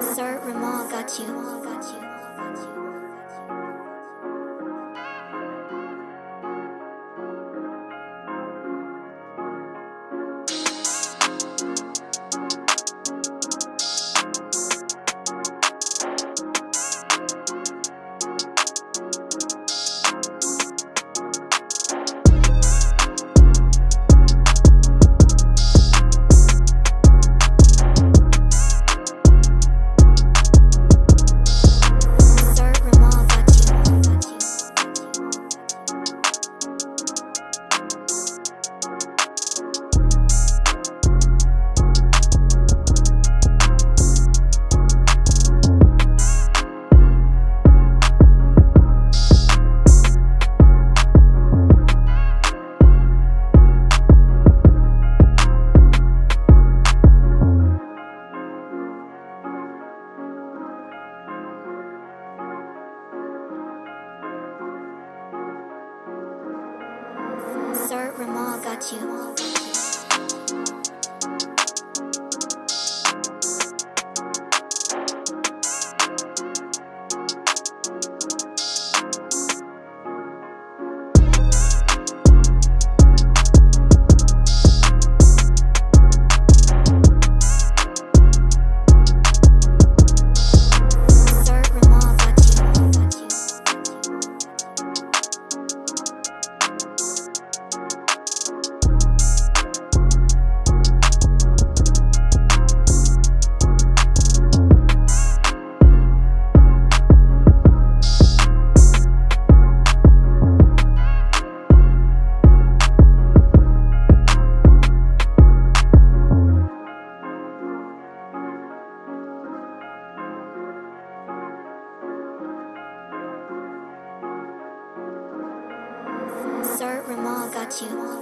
Sir Ramal got you. 绝 Sir Ramal got you.